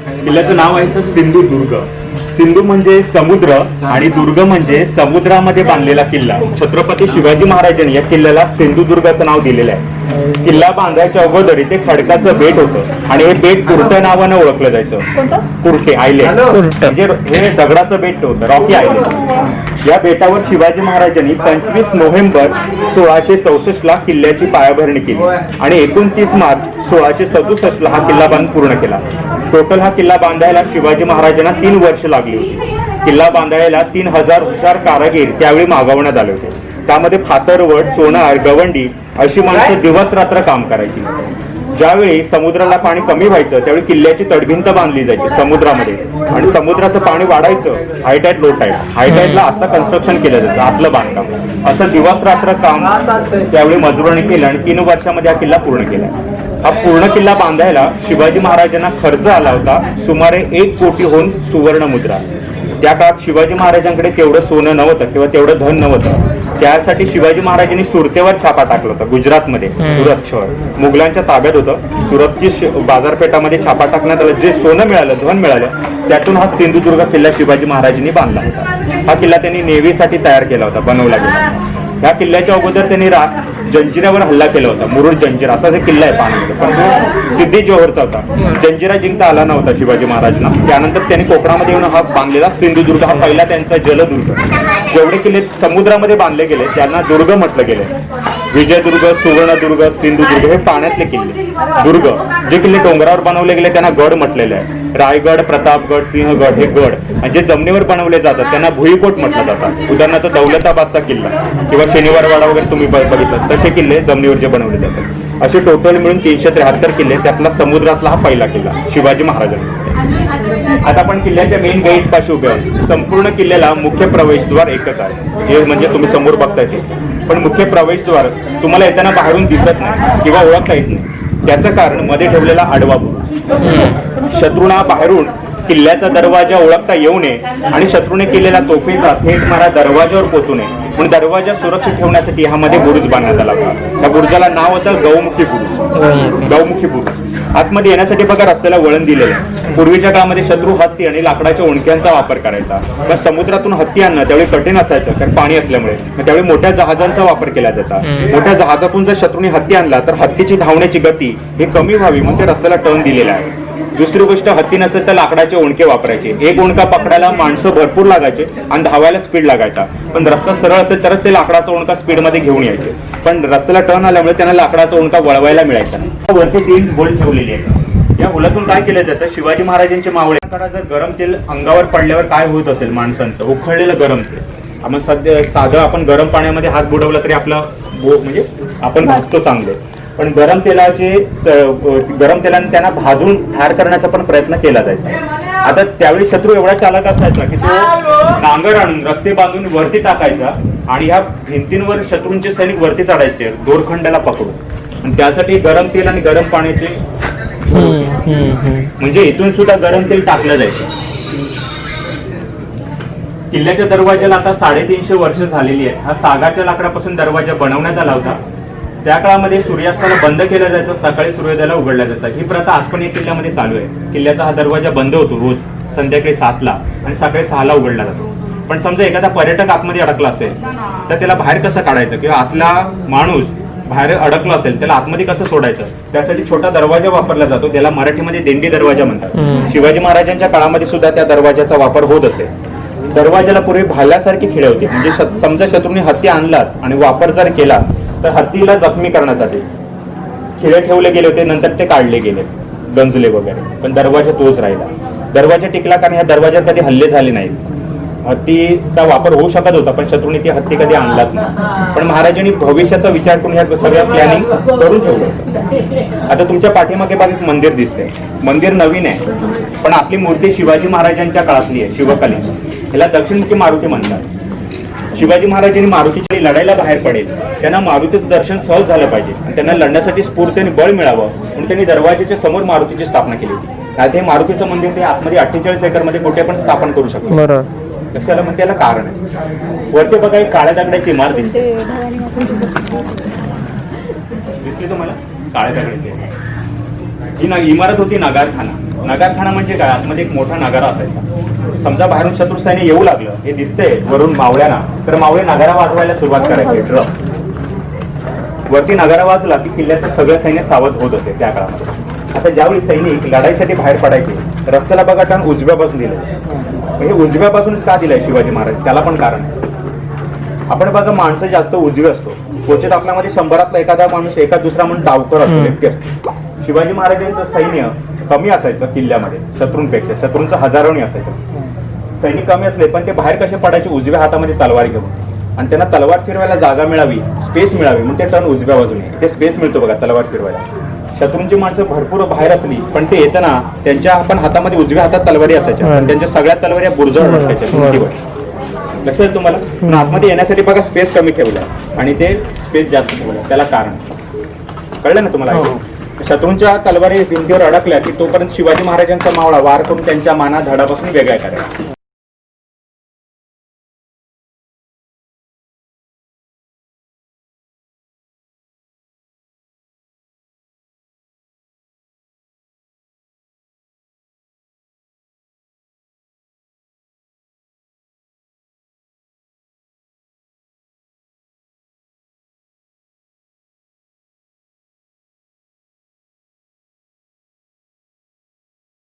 Kaya किल्ल्याचं नाव आहे sir Sindhudurg Sindhu म्हणजे समुद्र आणि दुर्ग म्हणजे समुद्रामध्ये बांधलेला किल्ला. छत्रपती शिवाजी महाराजांनी या किल्ल्याला सिंधुदुर्गाचं नाव दिलेलं आहे. किल्ला बांधायच्या अगोदर इथे खडकाचं बेट होतं आणि हे बेट कुर्ट नावानं ओळखलं जायचं. कुर्टे आयलंड म्हणजे हे दगडाचं बेट होतं रॉकी आयलंड या बेटावर शिवाजी महाराजांनी पंचवीस नोव्हेंबर सोळाशे चौसष्ट ला किल्ल्याची पायाभरणी केली. आणि एकोणतीस मार्च सोळाशे सदुसष्ट ला हा किल्ला बांध पूर्ण केला. टोटल हा किल्ला बांधायला शिवाजी महाराजांना तीन वर्ष लागली होती. किल्ला बांधायला तीन हजार हुशार कारागीर त्यावेळी मागवण्यात आले होते. त्यामध्ये फातरवड सोनार गवंडी अशी माणसं दिवस रात्र काम करायची. ज्यावेळी समुद्राला पाणी कमी व्हायचं त्यावेळी किल्ल्याची तडभिंत बांधली जायची समुद्रामध्ये. आणि समुद्राचं पाणी वाढायचं हायटाईट लो टाईट हायटाईटला आतलं कन्स्ट्रक्शन केलं जायचं आतलं बांधकाम. असं दिवस रात्र काम त्यावेळी मजुरांनी केलं आणि तीन वर्षामध्ये हा किल्ला पूर्ण केला. हा पूर्ण किल्ला बांधायला शिवाजी महाराजांना खर्च आला होता. सुमारे एक कोटीहून सुवर्ण मुद्रा. त्या काळात शिवाजी महाराजांकडे तेवढं सोनं नव्हतं किंवा तेवढं धन नव्हतं. त्यासाठी शिवाजी महाराजांनी सुरतेवर छापा टाकला होता गुजरातमध्ये. सुरत शहर. मुघलांच्या ताब्यात होतं. सुरतची बाजारपेठामध्ये छापा टाकण्यात आला. जे सोनं मिळालं धन मिळालं त्यातून हा सिंधुदुर्ग किल्ला शिवाजी महाराजांनी बांधला होता. हा किल्ला त्यांनी नेव्हीसाठी तयार केला होता बनवला गेला या किल्ल्याच्या अगोदर त्यांनी रा जंजिऱ्यावर हल्ला केला होता. मुरुड जंजिरा. असा किल्ला आहे पाण्यामध्ये पण तो सिद्धी जोहरचा होता. जंजिरा जिंकता आला नव्हता शिवाजी महाराजांना. त्यानंतर त्यांनी कोकणामध्ये येऊन हा बांधलेला सिंधुदुर्ग हा पहिला त्यांचा जलदुर्ग. जेवढे किल्ले समुद्रामध्ये बांधले गेले त्यांना दुर्ग म्हटलं गेलं. विजयदुर्ग सुवर्णदुर्ग सिंधुदुर्ग हे पाण्यातले किल्ले. दुर्ग जे किल्ले डोंगरावर बनवले गेले त्यांना गड म्हटलेले आहे. रायगड प्रतापगड सिंहगड हे गड. आणि जे जमिनीवर बनवले जातात त्यांना भुईकोट म्हटलं जातात उदाहरणार्थ दौलताबादचा किल्ला किंवा शनिवारवाडा वगैरे तुम्ही बघितलं तसे किल्ले जमिनीवर जे बनवले जातात. असे टोटल मिळून तीनशे त्र्याहत्तर किल्ले त्यातला समुद्रातला हा पहिला किल्ला शिवाजी महाराजांचा आता आपण किल्ल्याच्या मेन गेट पाशी उभे आहोत. संपूर्ण किल्ल्याला मुख्य प्रवेशद्वार एकच आहे. हे म्हणजे तुम्ही समोर बघताय ते. पण मुख्य प्रवेशद्वार तुम्हाला येताना बाहेरून दिसत नाही किंवा ओळखता येत नाही. त्याचं कारण मध्ये ठेवलेला आडवा शत्रूंना बाहेरून किल्ल्याचा दरवाजा ओळखता येऊ नये आणि शत्रूने केलेला तोफेचा थेट मारा दरवाजावर पोहोचू नये म्हणून दरवाजा सुरक्षित ठेवण्यासाठी ह्यामध्ये बुरुज बांधण्यात आला होता. त्या बुरुजाला नाव होतं गौमुखी बुरुज. गौमुखी. बुरुज. आतमध्ये येण्यासाठी बघा रस्त्याला वळण दिलेलं आहे. पूर्वीच्या काळामध्ये शत्रू हत्ती आणि लाकडाच्या ओणक्यांचा वापर करायचा. पण समुद्रातून हत्ती आणणं त्यावेळी कठीण असायचं कारण पाणी असल्यामुळे. मग त्यावेळी मोठ्या जहाजांचा वापर केला जायचा. मोठ्या जहाजातून जर शत्रूने हत्ती आणला तर हत्तीची धावण्याची गती ही कमी व्हावी म्हणून ते रस्त्याला टर्न दिलेला आहे. दुसरी गोष्ट हत्ती नसेल तर लाकडाचे ओणके वापरायचे. एक ओणका पकडायला माणसं भरपूर लागायचे आणि धावायला स्पीड लागायचा. पण रस्ता सरळ असेल तरच ते लाकडाचा ओणका स्पीडमध्ये घेऊन यायचे. पण रस्त्याला टर्न आल्यामुळे त्यांना लाकडाचा ओणका वळवायला मिळायचा वरती तीन बोल ठेवलेली आहे या हुलातून काय केलं जातं? शिवाजी महाराजांचे मावळे जर गरम तेल अंगावर पडल्यावर काय होत असेल माणसांचं? उखळलेलं गरम तेल. आपण सध्या साधं आपण गरम पाण्यामध्ये हात बुडवला तरी आपला बो म्हणजे आपण भासतो चांगलं. पण गरम तेलाचे गरम तेलाने त्यांना भाजून ठार करण्याचा पण प्रयत्न केला जायचा. आता त्यावेळी शत्रू एवढा चालक असायचा की तो नांगर आणून रस्ते बांधून वरती टाकायचा आणि ह्या भिंतींवर शत्रूंचे सैनिक वरती चढायचे दोरखंडाला पकडून. आणि त्यासाठी गरम तेल आणि गरम पाण्याचे म्हणजे इथून सुद्धा गरम तेल टाकलं जायचं. किल्ल्याच्या दरवाजाला आता साडेतीनशे वर्ष झालेली आहे हा सागाच्या लाकडापासून दरवाजा बनवण्यात आला होता. त्या काळामध्ये सूर्यास्ताला बंद केला जायचा सकाळी सूर्योदयाला उघडला जायचा ही प्रथा आज पण या किल्ल्यामध्ये चालू आहे. किल्ल्याचा हा दरवाजा बंद होतो रोज संध्याकाळी सातला आणि सकाळी सहाला उघडला जातो. पण समजा एखादा पर्यटक आतमध्ये अडकला असेल तर त्याला बाहेर कसं काढायचं? किंवा आतला माणूस बाहेर अडकला असेल त्याला आतमध्ये कसं सोडायचं? त्यासाठी छोटा दरवाजा वापरला जातो त्याला मराठीमध्ये दिंडी दरवाजा म्हणतात. शिवाजी महाराजांच्या काळामध्ये सुद्धा त्या दरवाजाचा वापर होत असेल दरवाजाला पूर्वी भाल्यासारखी खिळे होती. म्हणजे समजा शत्रूने हत्ती आणलाच आणि वापर जर केला तर हत्तीला जखमी करण्यासाठी खिळे ठेवले गेले होते नंतर ते काढले गेले गंजले वगैरे. पण दरवाजा तोच राहिला. दरवाजा टिकला कारण ह्या दरवाज्यात कधी हल्ले झाले नाहीत. हत्तीचा वापर होऊ शकत होता पण शत्रूने ती हत्ती कधी आणलाच नाही. पण महाराजांनी भविष्याचा विचार करून ह्या सगळ्या प्लॅनिंग करून ठेवलं होतं. आता तुमच्या पाठीमागे बाग एक मंदिर दिसते मंदिर नवीन आहे पण आपली मूर्ती शिवाजी महाराजांच्या काळातली आहे शिवकाली ह्याला दक्षिणमुखी मारुती म्हणतात. शिवाजी महाराजांनी मारुतीच्या लढायला बाहेर पडेल. त्यांना मारुतीचं दर्शन सहज झालं पाहिजे. आणि त्यांना लढण्यासाठी स्फूर्ती आणि बळ मिळावं म्हणून त्यांनी दरवाजाच्या समोर मारुतीची स्थापना केली होती. आता हे मारुतीचं मंदिर ते आतमध्ये अठ्ठेचाळीस एकरमध्ये कुठे पण स्थापन करू शकतो बरोबर लक्षाला म्हणते त्याला कारण आहे. वरती बघा एक काळ्या दगडाची इमारत दिसते ते दिसली तुम्हाला? काळ्या दगडाची. ही ना इमारत होती नगारखाना. नगारखाना म्हणजे काय? आतमध्ये एक मोठा नगारा असायचा. समजा बाहेरून शत्रू सैन्य येऊ लागलं हे दिसतंय वरून मावळ्यांना. तर मावळे नगारा वाजवायला सुरुवात करायचे ड्रम. वरती नगारा वाजला की किल्ल्याचं सगळं सैन्य सावध होत असे त्या काळामध्ये. आता ज्यावेळी सैनिक लढाईसाठी बाहेर पडायचे रस्त्याला बघा टन उजव्या बाजून दिलं हे उजव्या बाजूनच का दिलंय शिवाजी महाराज? त्याला पण कारण आहे. आपण बघा माणसं जास्त उजवे असतो. क्वचित आपल्यामध्ये शंभरातला एखादा माणूस एका दुसरा म्हणून डावकर असतो व्यक्ती असतो. शिवाजी महाराजांचं सैन्य कमी असायचं किल्ल्यामध्ये शत्रूंपेक्षा. शत्रूंचं हजारोनी असायचं. सैनिक कमी असले पण ते बाहेर कसे पडायचे? उजव्या हातामध्ये तलवार घेऊन. आणि त्यांना तलवार फिरवायला जागा मिळावी स्पेस मिळावी म्हणून ते टर्न उजव्या बाजूने. ते स्पेस मिळतो बघा तलवार फिरवायला. शत्रूंची माणसं भरपूर बाहेर असली पण ते येताना त्यांच्या आपण हातामध्ये उजव्या हातात तलवारी असायच्या. पण त्यांच्या सगळ्या तलवारी या बुरजावर अटकायच्या भिंतीवर. लक्षात आहे तुम्हाला? पण आतमध्ये येण्यासाठी बघा स्पेस कमी ठेवला. आणि ते स्पेस जास्त ठेवलं. त्याला कारण. कळलं ना तुम्हाला? शत्रूंच्या तलवारी भिंतीवर अडकल्या की तोपर्यंत शिवाजी महाराजांचा मावळा वार करून त्यांच्या माना धडापासून वेगळ्या करायला.